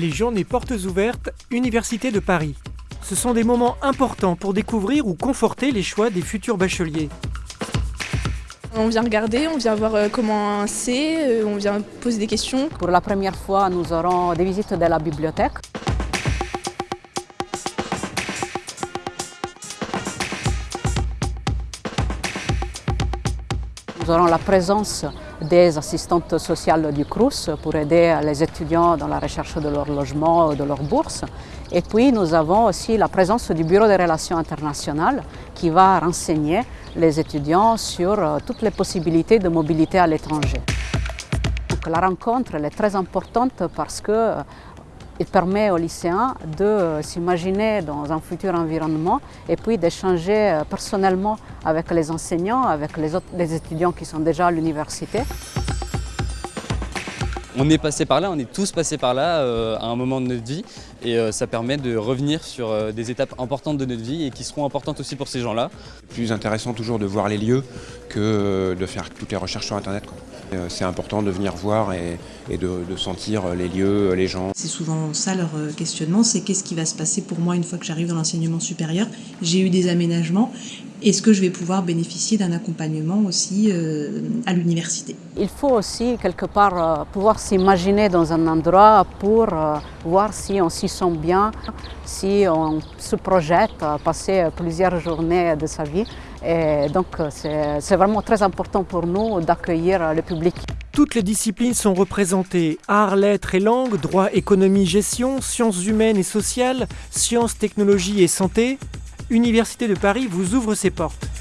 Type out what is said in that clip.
Les journées portes ouvertes, Université de Paris. Ce sont des moments importants pour découvrir ou conforter les choix des futurs bacheliers. On vient regarder, on vient voir euh, comment c'est, euh, on vient poser des questions. Pour la première fois, nous aurons des visites de la bibliothèque. Nous aurons la présence des assistantes sociales du CRUS pour aider les étudiants dans la recherche de leur logement, de leur bourse. Et puis nous avons aussi la présence du Bureau des relations internationales qui va renseigner les étudiants sur euh, toutes les possibilités de mobilité à l'étranger. La rencontre est très importante parce que euh, il permet aux lycéens de s'imaginer dans un futur environnement et puis d'échanger euh, personnellement avec les enseignants, avec les étudiants qui sont déjà à l'université. On est passé par là, on est tous passés par là euh, à un moment de notre vie et euh, ça permet de revenir sur euh, des étapes importantes de notre vie et qui seront importantes aussi pour ces gens-là. Plus intéressant toujours de voir les lieux que de faire toutes les recherches sur Internet. C'est important de venir voir et, et de, de, sentir les lieux, les gens. C'est souvent ça leur questionnement, c'est qu'est-ce qui va se passer pour moi une fois que j'arrive dans l'enseignement supérieur? J'ai eu des aménagements, est-ce que je vais pouvoir bénéficier d'un accompagnement aussi euh, à l'université? Il faut aussi quelque part euh, pouvoir s'imaginer dans un endroit pour euh, voir si on s'y sent bien, si on se projette à passer plusieurs journées de sa vie. Et donc c'est vraiment très important pour nous d'accueillir le public. Toutes les disciplines sont représentées, arts, lettres et langues, droit, économie, gestion, sciences humaines et sociales, sciences, technologies et santé. Université de Paris vous ouvre ses portes.